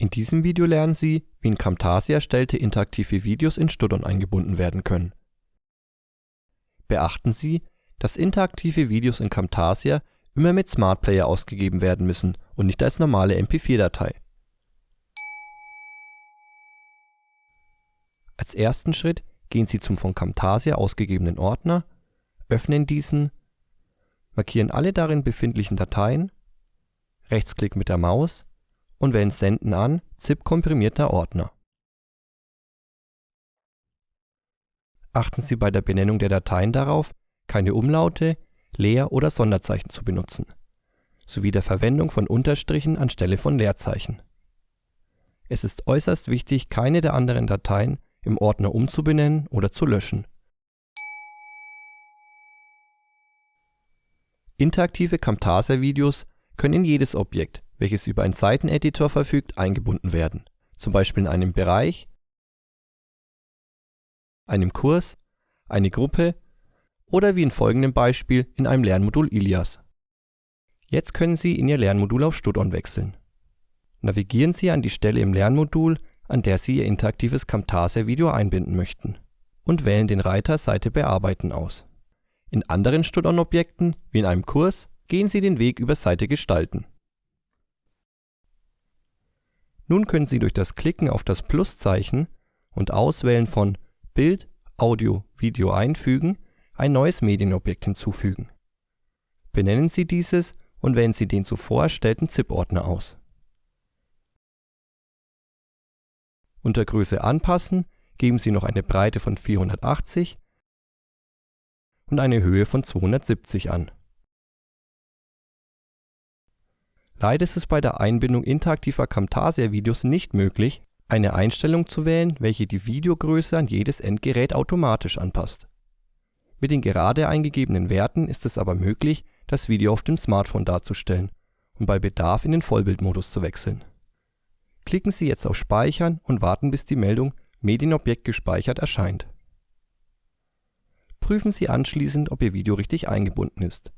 In diesem Video lernen Sie, wie in Camtasia erstellte interaktive Videos in Stodon eingebunden werden können. Beachten Sie, dass interaktive Videos in Camtasia immer mit Smart Player ausgegeben werden müssen und nicht als normale MP4-Datei. Als ersten Schritt gehen Sie zum von Camtasia ausgegebenen Ordner, öffnen diesen, markieren alle darin befindlichen Dateien, Rechtsklick mit der Maus und wählen Senden an ZIP-komprimierter Ordner. Achten Sie bei der Benennung der Dateien darauf, keine Umlaute, Leer- oder Sonderzeichen zu benutzen, sowie der Verwendung von Unterstrichen anstelle von Leerzeichen. Es ist äußerst wichtig, keine der anderen Dateien im Ordner umzubenennen oder zu löschen. Interaktive Camtasia-Videos können in jedes Objekt, welches über einen Seiteneditor verfügt, eingebunden werden, zum Beispiel in einem Bereich, einem Kurs, eine Gruppe oder wie in folgendem Beispiel in einem Lernmodul Ilias. Jetzt können Sie in Ihr Lernmodul auf Studon wechseln. Navigieren Sie an die Stelle im Lernmodul, an der Sie Ihr interaktives Camtasia-Video einbinden möchten und wählen den Reiter Seite bearbeiten aus. In anderen Studon-Objekten, wie in einem Kurs, gehen Sie den Weg über Seite gestalten. Nun können Sie durch das Klicken auf das Pluszeichen und Auswählen von Bild, Audio, Video einfügen ein neues Medienobjekt hinzufügen. Benennen Sie dieses und wählen Sie den zuvor erstellten ZIP-Ordner aus. Unter Größe anpassen geben Sie noch eine Breite von 480 und eine Höhe von 270 an. Leider ist es bei der Einbindung interaktiver Camtasia-Videos nicht möglich, eine Einstellung zu wählen, welche die Videogröße an jedes Endgerät automatisch anpasst. Mit den gerade eingegebenen Werten ist es aber möglich, das Video auf dem Smartphone darzustellen und bei Bedarf in den Vollbildmodus zu wechseln. Klicken Sie jetzt auf Speichern und warten bis die Meldung Medienobjekt gespeichert erscheint. Prüfen Sie anschließend, ob Ihr Video richtig eingebunden ist